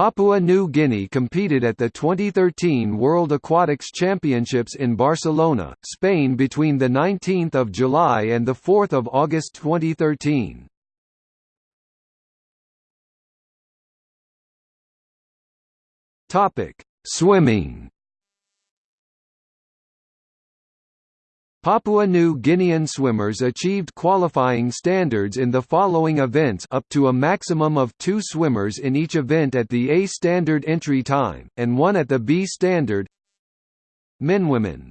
Papua New Guinea competed at the 2013 World Aquatics Championships in Barcelona, Spain between 19 July and 4 August 2013. Swimming Papua New Guinean swimmers achieved qualifying standards in the following events up to a maximum of two swimmers in each event at the A standard entry time, and one at the B standard. Men Women